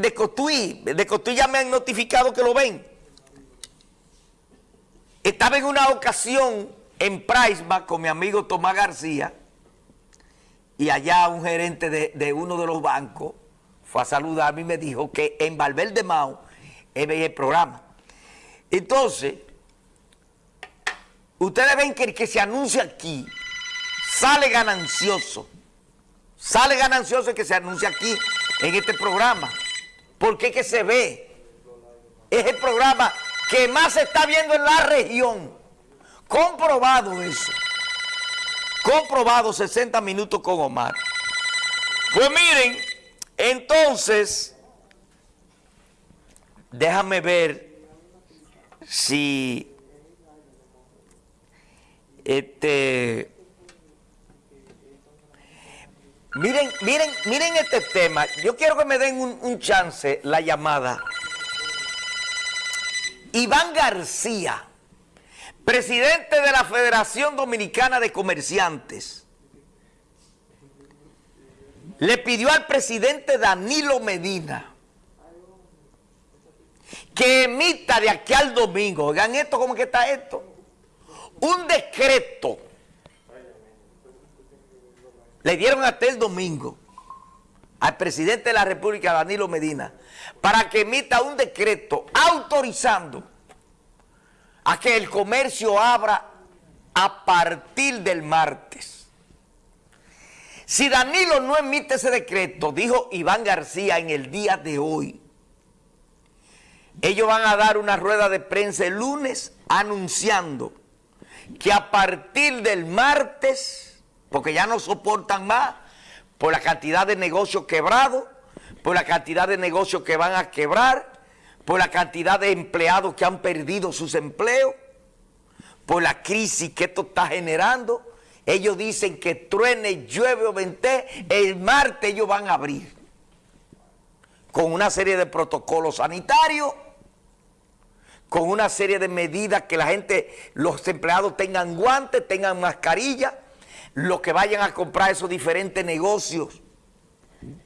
de Cotuí. De Cotuí ya me han notificado que lo ven. Estaba en una ocasión en Priceback con mi amigo Tomás García y allá un gerente de, uno de los bancos fue a saludarme y me dijo que en Valverde Mao veía el programa. Entonces, ustedes ven que el que se anuncia aquí sale ganancioso. Sale ganancioso el que se anuncia aquí en este programa. Porque es que se ve. Es el programa que más se está viendo en la región. Comprobado eso. Comprobado 60 minutos con Omar. Pues miren, entonces, déjame ver si este miren, miren, miren este tema. Yo quiero que me den un, chance la llamada. Iván García presidente de la Federación Dominicana de Comerciantes, le pidió al presidente Danilo Medina que emita de aquí al domingo, oigan esto, ¿cómo que está esto? Un decreto. Le dieron hasta el domingo al presidente de la República, Danilo Medina, para que emita un decreto autorizando a que el comercio abra a partir del martes. Si Danilo no emite ese decreto, dijo Iván García en el día de hoy, ellos van a dar una rueda de prensa el lunes anunciando que a partir del martes, porque ya no soportan más por la cantidad de negocios quebrados, por la cantidad de negocios que van a quebrar, por la cantidad de empleados que han perdido sus empleos, por la crisis que esto está generando. Ellos dicen que truene, llueve o vente, el martes ellos van a abrir con una serie de protocolos sanitarios, con una serie de medidas que la gente, los empleados tengan guantes, tengan mascarilla, los que vayan a comprar esos diferentes negocios,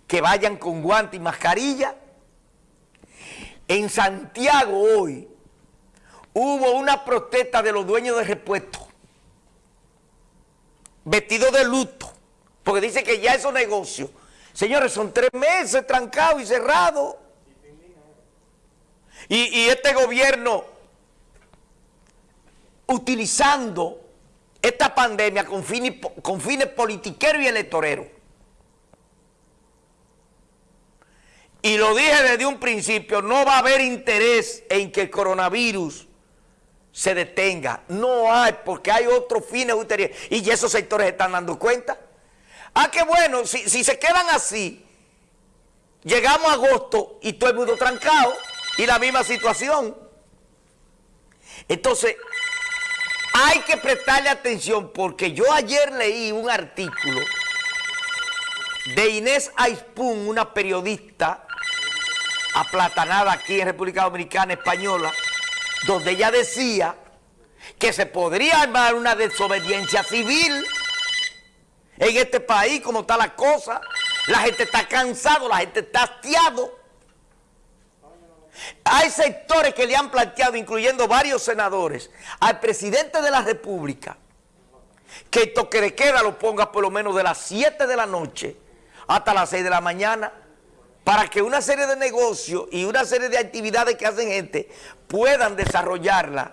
que vayan con guantes y mascarilla, en Santiago hoy hubo una protesta de los dueños de repuestos vestidos de luto, porque dice que ya esos negocios, señores, son tres meses trancados y cerrados. Y, este gobierno utilizando esta pandemia con fines, politiqueros y electoreros. y lo dije desde un principio, no va a haber interés en que el coronavirus se detenga. No hay, porque hay otros fines ulteriores. Y esos sectores están dando cuenta. Ah, qué bueno, si, si se quedan así, llegamos a agosto y todo el mundo trancado y la misma situación. Entonces, hay que prestarle atención porque yo ayer leí un artículo de Inés Aispun, una periodista aplatanada aquí en República Dominicana Española, donde ella decía que se podría armar una desobediencia civil en este país, como está la cosa. La gente está cansado, la gente está hastiado. Hay sectores que le han planteado, incluyendo varios senadores, al presidente de la República, que el toque de queda lo ponga por lo menos de las 7 de la noche hasta las 6 de la mañana para que una serie de negocios y una serie de actividades que hacen gente puedan desarrollarla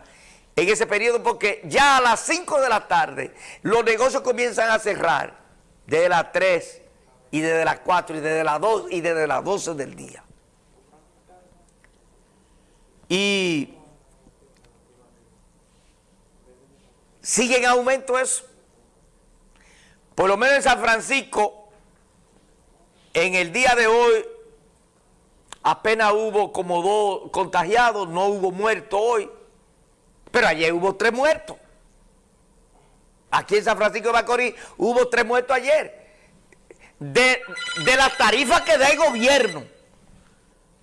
en ese periodo, porque ya a las 5 de la tarde los negocios comienzan a cerrar desde las 3 y desde las 4 y desde las 2 y desde las 12 del día. Y sigue en aumento eso. Por lo menos en San Francisco, en el día de hoy, apenas hubo como dos contagiados, no hubo muertos hoy, pero ayer hubo tres muertos. Aquí en San Francisco de Macorís hubo tres muertos ayer. De, de la tarifa que da el gobierno,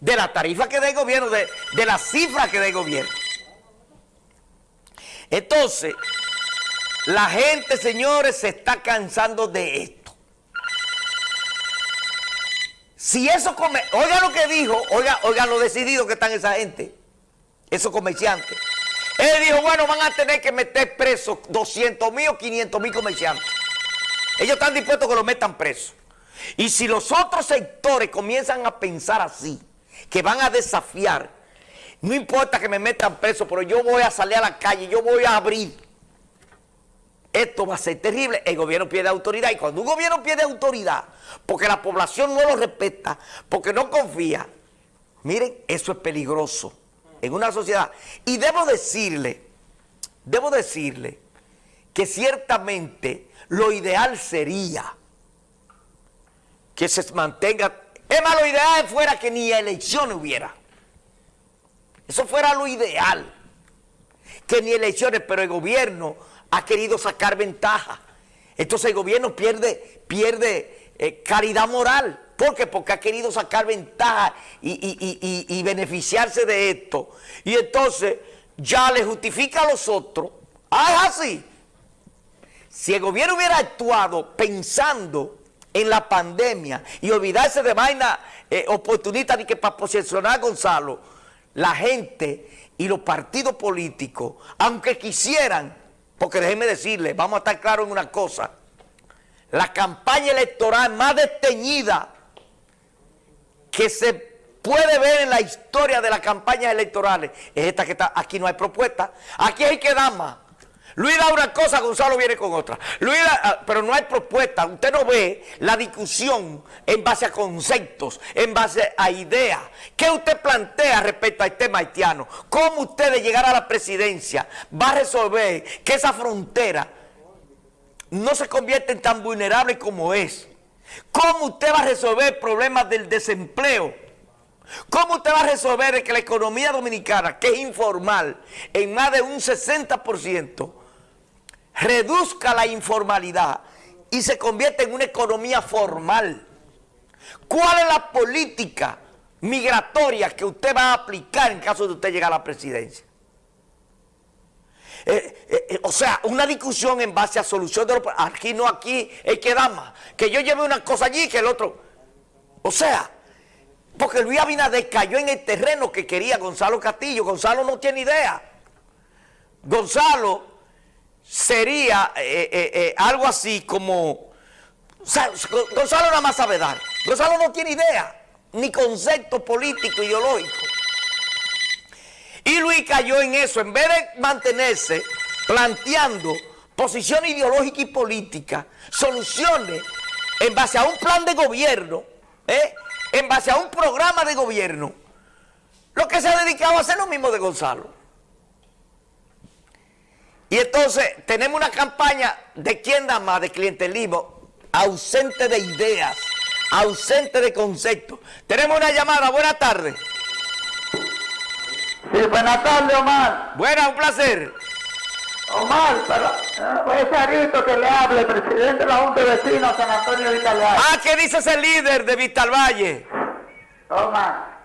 de la tarifa que da el gobierno, de, de la cifra que da el gobierno. Entonces, la gente, señores, se está cansando de esto. Si eso come, oiga lo que dijo, oiga, oiga lo decidido que están esa gente, esos comerciantes. Él dijo, bueno, van a tener que meter presos 200 mil o 500 mil comerciantes. Ellos están dispuestos a que lo metan presos. Y si los otros sectores comienzan a pensar así, que van a desafiar, no importa que me metan preso, pero yo voy a salir a la calle, yo voy a abrir. Esto va a ser terrible. El gobierno pierde autoridad. Y cuando un gobierno pierde autoridad, porque la población no lo respeta, porque no confía, miren, eso es peligroso en una sociedad. Y debo decirle, debo decirle que ciertamente lo ideal sería que se mantenga, es más, lo ideal fuera que ni elecciones hubiera. Eso fuera lo ideal. Que ni elecciones, pero el gobierno ha querido sacar ventaja. Entonces el gobierno pierde, pierde eh, caridad moral. ¿Por qué? Porque ha querido sacar ventaja y, beneficiarse de esto. Y entonces ya le justifica a los otros. Ah, es así. Si el gobierno hubiera actuado pensando en la pandemia y olvidarse de vaina eh, oportunista de que para posicionar a Gonzalo, la gente y los partidos políticos, aunque quisieran, porque déjenme decirles, vamos a estar claros en una cosa, la campaña electoral más desteñida que se puede ver en la historia de las campañas electorales es esta que está, aquí no hay propuesta, aquí hay que dar más. Luis da una cosa, Gonzalo viene con otra. Ah, pero no hay propuesta. Usted no ve la discusión en base a conceptos, en base a ideas. ¿Qué usted plantea respecto al tema haitiano? ¿Cómo usted de llegar a la presidencia va a resolver que esa frontera no se convierta en tan vulnerable como es? ¿Cómo usted va a resolver problemas del desempleo? ¿Cómo usted va a resolver que la economía dominicana, que es informal, en más de un 60%, reduzca la informalidad y se convierte en una economía formal. ¿Cuál es la política migratoria que usted va a aplicar en caso de usted llegar a la presidencia? Eh, eh, eh, o sea, una discusión en base a solución de los Aquí no, aquí es que da más. Que yo lleve una cosa allí que el otro. O sea, porque Luis Abinader cayó en el terreno que quería Gonzalo Castillo. Gonzalo no tiene idea. Gonzalo sería eh, eh, eh, algo así como... Gonzalo nada más sabe dar. Gonzalo no tiene idea, ni concepto político, ideológico. Y Luis cayó en eso, en vez de mantenerse planteando posición ideológica y política, soluciones en base a un plan de gobierno, en base a un programa de gobierno, lo que se ha dedicado a hacer lo mismo de Gonzalo. Y entonces tenemos una campaña de quién da más, de clientelismo, ausente de ideas, ausente de conceptos. Tenemos una llamada, buenas tardes. Sí, buenas tardes, Omar. Buenas, un placer. Omar, pero ese arito que le hable, presidente de la Junta de Vecinos, San Antonio Vitalvalle. Ah, ¿qué dice ese líder de Vitalvalle? Omar,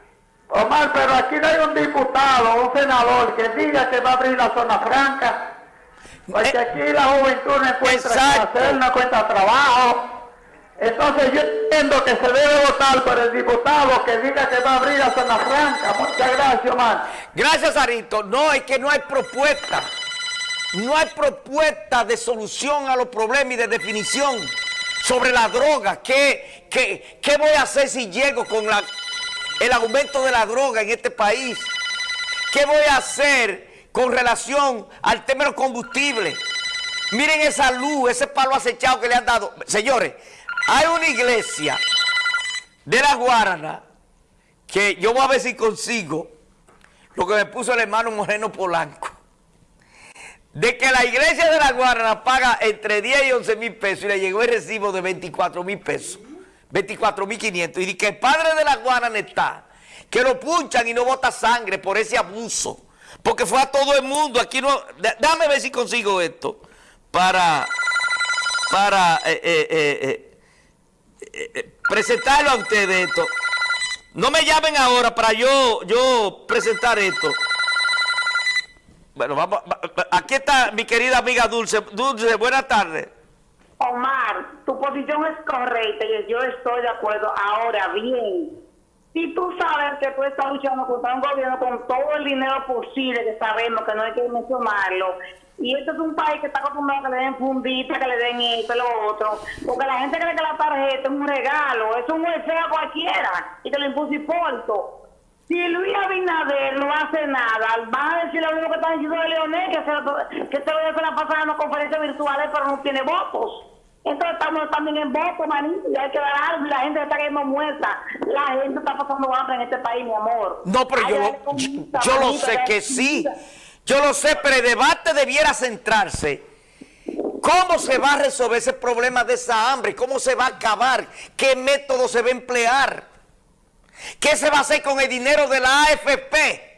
Omar, pero aquí no hay un diputado un senador que diga que va a abrir la zona franca porque eh, aquí la juventud no encuentra hacer, no encuentra trabajo. Entonces yo entiendo que se debe votar por el diputado que diga que va a abrir a zona franca. Muchas gracias, Omar. Gracias, Arito. No, es que no hay propuesta. No hay propuesta de solución a los problemas y de definición sobre la droga. ¿Qué, qué, qué voy a hacer si llego con la, el aumento de la droga en este país? ¿Qué voy a hacer con relación al tema de los combustibles. Miren esa luz, ese palo acechado que le han dado. Señores, hay una iglesia de la Guarana que yo voy a ver si consigo lo que me puso el hermano Moreno Polanco. De que la iglesia de la Guarana paga entre 10 y 11 mil pesos y le llegó el recibo de 24 mil pesos. 24 mil 500. Y que el padre de la Guarana está, que lo punchan y no bota sangre por ese abuso porque fue a todo el mundo. Aquí no. Déjame ver si consigo esto para, para eh, eh, eh, presentarlo a ustedes esto. No me llamen ahora para yo, yo presentar esto. Bueno, vamos, aquí está mi querida amiga Dulce. Dulce, buenas tardes. Omar, tu posición es correcta y yo estoy de acuerdo. Ahora bien, si tú sabes que tú estás luchando contra un gobierno con todo el dinero posible, que sabemos que no hay que mencionarlo, y este es un país que está acostumbrado a que le den fundita, que le den esto lo otro, porque la gente cree que la tarjeta es un regalo, es un deseo a cualquiera, y te lo impuso y porto. Si Luis Abinader no hace nada, van a decir lo mismo que están diciendo de Leonel, que se, que se lo la pasada en conferencias virtuales, pero no tiene votos. Entonces estamos también en voto, manito, y hay que dar algo, la gente está cayendo muerta. La gente está pasando hambre en este país, mi amor. No, pero yo, yo, lo sé que sí. Yo lo sé, pero el debate debiera centrarse. ¿Cómo se va a resolver ese problema de esa hambre? ¿Cómo se va a acabar? ¿Qué método se va a emplear? ¿Qué se va a hacer con el dinero de la AFP?